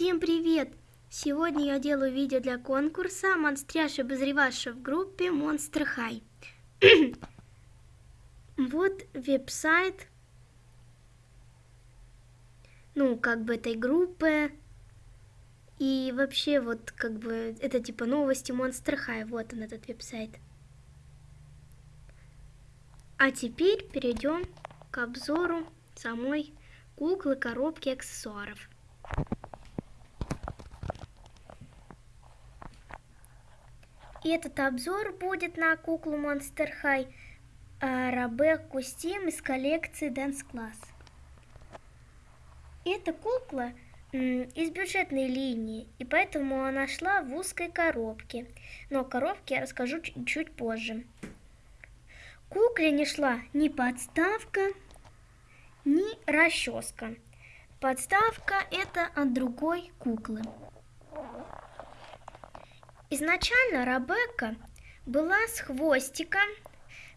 Всем привет! Сегодня я делаю видео для конкурса «Монстряш обозреваша» в группе Monster High. вот веб-сайт, ну, как бы этой группы. И вообще, вот, как бы, это типа новости Monster High. Вот он, этот веб-сайт. А теперь перейдем к обзору самой куклы, коробки, аксессуаров. Этот обзор будет на куклу Monster High Рабекку Steam из коллекции Dance Class. Эта кукла из бюджетной линии, и поэтому она шла в узкой коробке. Но о коробке я расскажу чуть позже. Кукле не шла ни подставка, ни расческа. Подставка это от другой куклы. Изначально Рабекка была с хвостиком,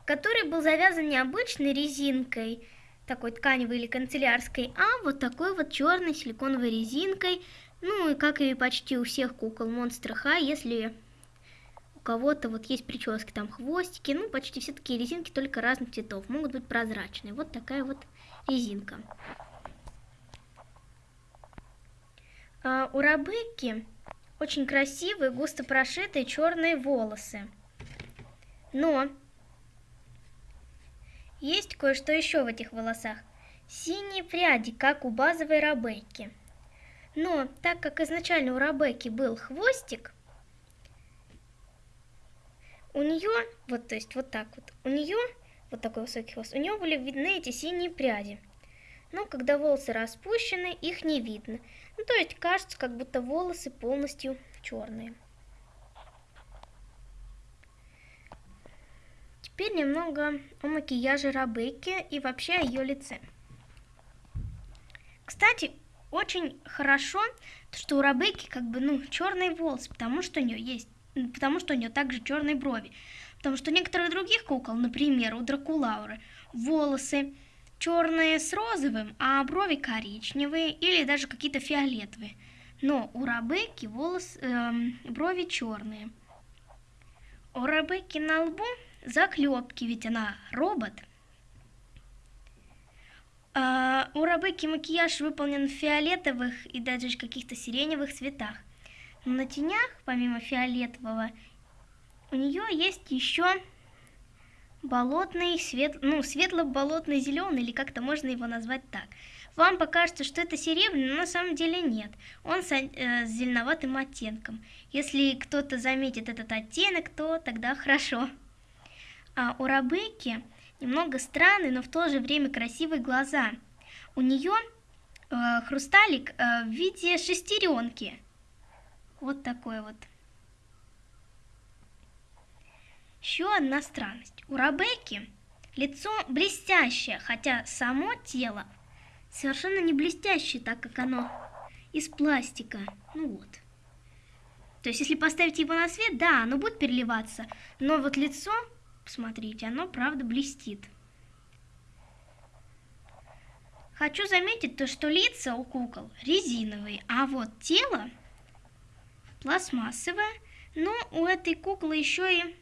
который был завязан не обычной резинкой, такой тканевой или канцелярской, а вот такой вот черной силиконовой резинкой. Ну и как и почти у всех кукол Monster High, если у кого-то вот есть прически, там хвостики, ну почти все такие резинки, только разных цветов, могут быть прозрачные. Вот такая вот резинка. А у Рабекки очень красивые, густо прошитые черные волосы. Но есть кое-что еще в этих волосах. Синие пряди, как у базовой Рабекки. Но так как изначально у Рабекки был хвостик, у нее, вот то есть вот так вот, у нее, вот такой высокий хвост, у нее были видны эти синие пряди. Но когда волосы распущены, их не видно. Ну, то есть кажется, как будто волосы полностью черные. Теперь немного о макияже Рабекки и вообще о ее лице. Кстати, очень хорошо, что у Рабекки как бы, ну, черные волосы, потому что у нее есть, потому что у нее также черные брови. Потому что у некоторых других кукол, например, у Дракулауры, волосы черные с розовым, а брови коричневые или даже какие-то фиолетовые. Но у Рабекки волос, эм, брови черные. У Рабекки на лбу заклепки, ведь она робот. А, у Рабекки макияж выполнен в фиолетовых и даже каких-то сиреневых цветах. Но на тенях, помимо фиолетового, у нее есть еще болотный, свет, ну, светло-болотный зеленый, или как-то можно его назвать так. Вам покажется, что это серебряный, но на самом деле нет. Он с, э, с зеленоватым оттенком. Если кто-то заметит этот оттенок, то тогда хорошо. А у Рабекки немного странные, но в то же время красивые глаза. У нее э, хрусталик э, в виде шестеренки. Вот такой вот. Еще одна странность. У Рабекки лицо блестящее, хотя само тело совершенно не блестящее, так как оно из пластика. Ну вот. То есть, если поставить его на свет, да, оно будет переливаться, но вот лицо Посмотрите, оно правда блестит. Хочу заметить то, что лица у кукол резиновые, а вот тело пластмассовое. Но у этой куклы еще и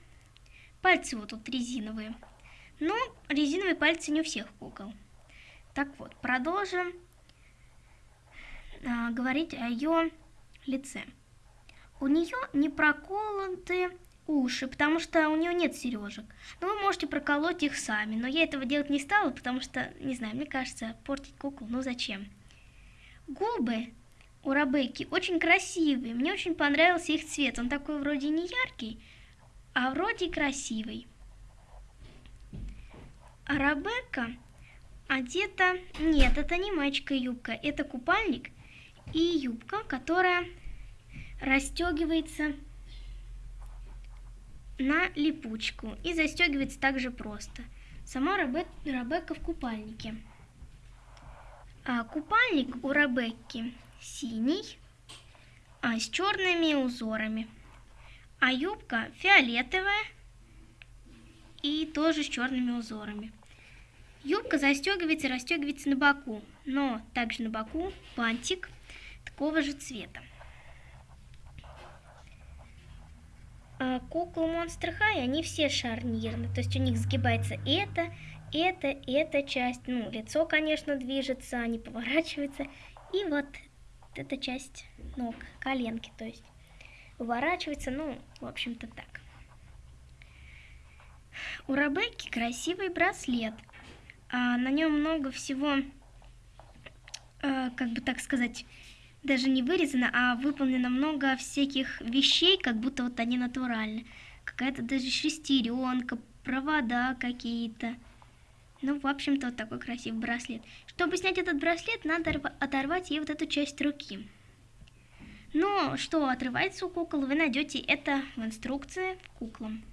пальцы вот тут резиновые. Но резиновые пальцы не у всех кукол. Так вот, продолжим а, говорить о ее лице. У нее не проколоты уши, потому что у нее нет сережек. Но вы можете проколоть их сами. Но я этого делать не стала, потому что, не знаю, мне кажется, портить куклу, ну зачем? Губы у Рабекки очень красивые. Мне очень понравился их цвет. Он такой вроде не яркий, а вроде красивый. А Рабекка одета... Нет, это не мальчика юбка, это купальник и юбка, которая расстегивается на липучку и застегивается также просто. Сама Рабек, Рабекка в купальнике. А купальник у Рабекки синий а, с черными узорами. А юбка фиолетовая и тоже с черными узорами. Юбка застегивается и расстегивается на боку, но также на боку бантик, такого же цвета. А куклы Monster High, они все шарнирные, то есть у них сгибается это, это, эта часть, ну, лицо, конечно, движется, они поворачиваются, и вот эта часть ног, коленки, то есть выворачивается, ну, в общем-то так. У Ребекки красивый браслет, а на нем много всего, э, как бы так сказать, даже не вырезано, а выполнено много всяких вещей, как будто вот они натуральны. Какая-то даже шестеренка, провода какие-то. Ну, в общем-то, вот такой красивый браслет. Чтобы снять этот браслет, надо оторвать ей вот эту часть руки. Но что отрывается у кукол, вы найдете это в инструкции куклам.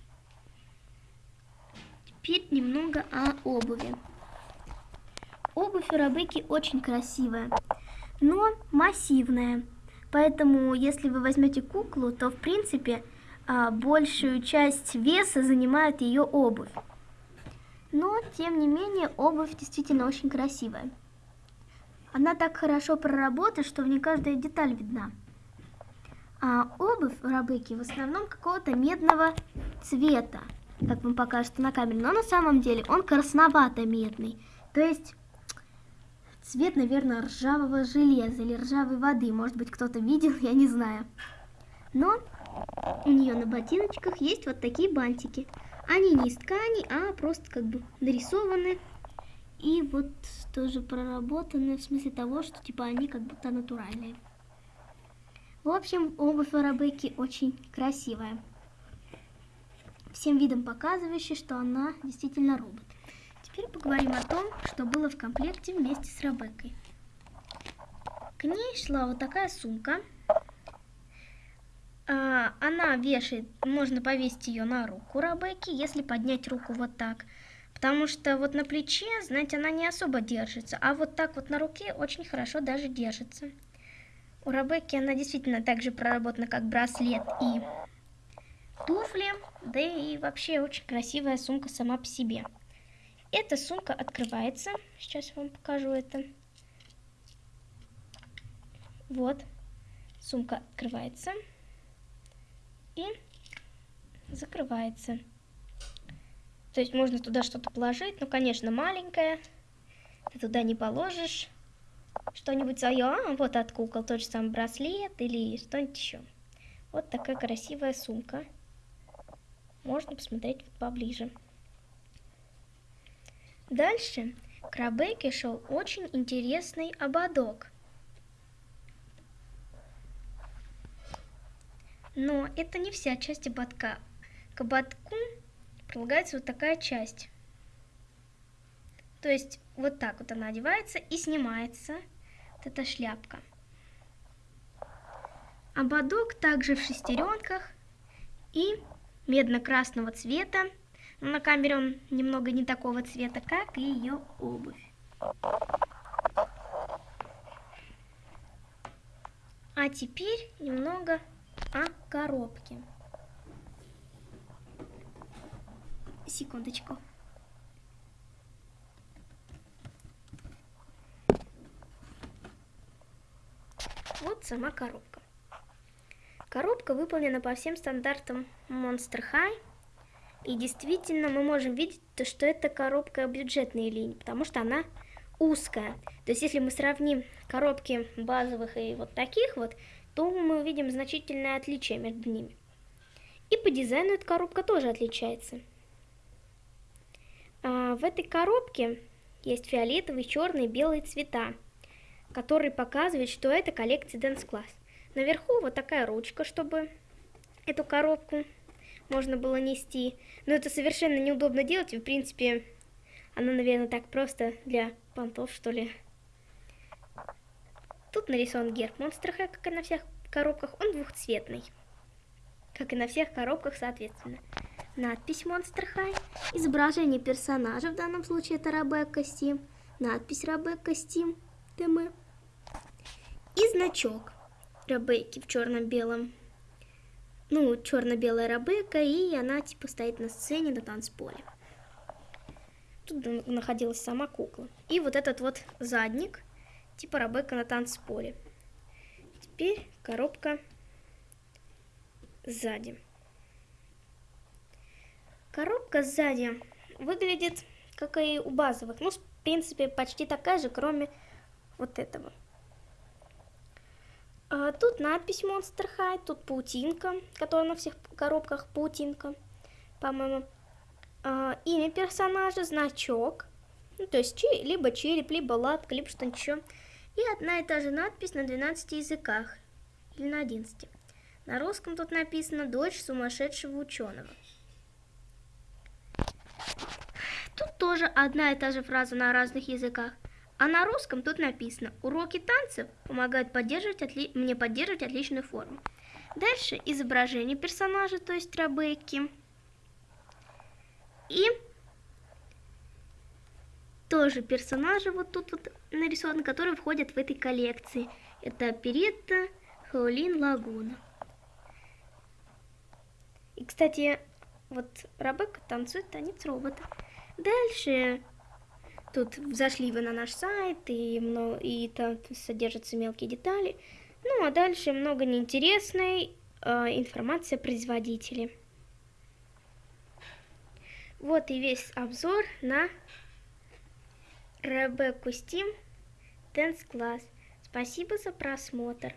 Теперь немного о обуви. Обувь у Рабыки очень красивая, но массивная. Поэтому, если вы возьмете куклу, то, в принципе, а, большую часть веса занимает ее обувь. Но, тем не менее, обувь действительно очень красивая. Она так хорошо проработана, что в ней каждая деталь видна. А обувь у Рабыки в основном какого-то медного цвета, как вам покажется на камере. Но на самом деле он красновато-медный. То есть цвет, наверное, ржавого железа или ржавой воды. Может быть, кто-то видел, я не знаю. Но у нее на ботиночках есть вот такие бантики. Они не из ткани, а просто как бы нарисованы. И вот тоже проработаны в смысле того, что типа они как будто натуральные. В общем, обувь Арабеки очень красивая. Всем видом показывающая, что она действительно робот. Теперь поговорим о том, что было в комплекте вместе с Рабекой. К ней шла вот такая сумка. А, она вешает, можно повесить ее на руку Рабеки, если поднять руку вот так. Потому что вот на плече, знаете, она не особо держится, а вот так вот на руке очень хорошо даже держится. У Ребекки она действительно так же проработана, как браслет и туфли, да и вообще очень красивая сумка сама по себе. Эта сумка открывается, сейчас я вам покажу это. Вот, сумка открывается и закрывается. То есть можно туда что-то положить, ну, конечно, маленькая, ты туда не положишь что-нибудь свое, а, вот от кукол тот же самый браслет или что-нибудь еще. Вот такая красивая сумка. Можно посмотреть вот поближе. Дальше к Рабеке шел очень интересный ободок. Но это не вся часть ободка. К ободку прилагается вот такая часть. То есть вот так вот она одевается и снимается вот эта шляпка. Ободок также в шестеренках и медно-красного цвета. Но на камере он немного не такого цвета, как и ее обувь. А теперь немного о коробке. Секундочку. Вот сама коробка. Коробка выполнена по всем стандартам Monster High. И действительно мы можем видеть, то, что это коробка бюджетной линии, потому что она узкая. То есть если мы сравним коробки базовых и вот таких вот, то мы увидим значительное отличие между ними. И по дизайну эта коробка тоже отличается. А в этой коробке есть фиолетовый, черный, белый цвета который показывает, что это коллекция Dance Class. Наверху вот такая ручка, чтобы эту коробку можно было нести. Но это совершенно неудобно делать, и в принципе она, наверное, так просто для понтов, что ли. Тут нарисован герб High, как и на всех коробках. Он двухцветный, как и на всех коробках, соответственно. Надпись Monster High, изображение персонажа, в данном случае это Рабекка Steam, надпись Рабекка Steam, ТМ. И значок Ребекки в черно-белом. Ну, черно-белая Ребекка, и она типа стоит на сцене на танцполе. Тут находилась сама кукла. И вот этот вот задник, типа Ребекка на танцполе. теперь коробка сзади. Коробка сзади выглядит как и у базовых. Ну, в принципе, почти такая же, кроме вот этого. А, тут надпись Monster High, тут паутинка, которая на всех коробках паутинка, по-моему. А, имя персонажа, значок, ну, то есть либо череп, либо лапка, либо что-нибудь еще. И одна и та же надпись на 12 языках, или на 11. На русском тут написано «Дочь сумасшедшего ученого». Тут тоже одна и та же фраза на разных языках. А на русском тут написано «Уроки танцев помогают поддерживать отли... мне поддерживать отличную форму». Дальше изображение персонажа, то есть Ребекки. И тоже персонажи вот тут вот нарисованы, которые входят в этой коллекции. Это Перетта, Хаолин, Лагуна. И, кстати, вот Ребекка танцует танец робота. Дальше Тут зашли вы на наш сайт, и, много, и там содержатся мелкие детали. Ну, а дальше много неинтересной э, информации о производителе. Вот и весь обзор на Ребекку Steam Dance Class. Спасибо за просмотр.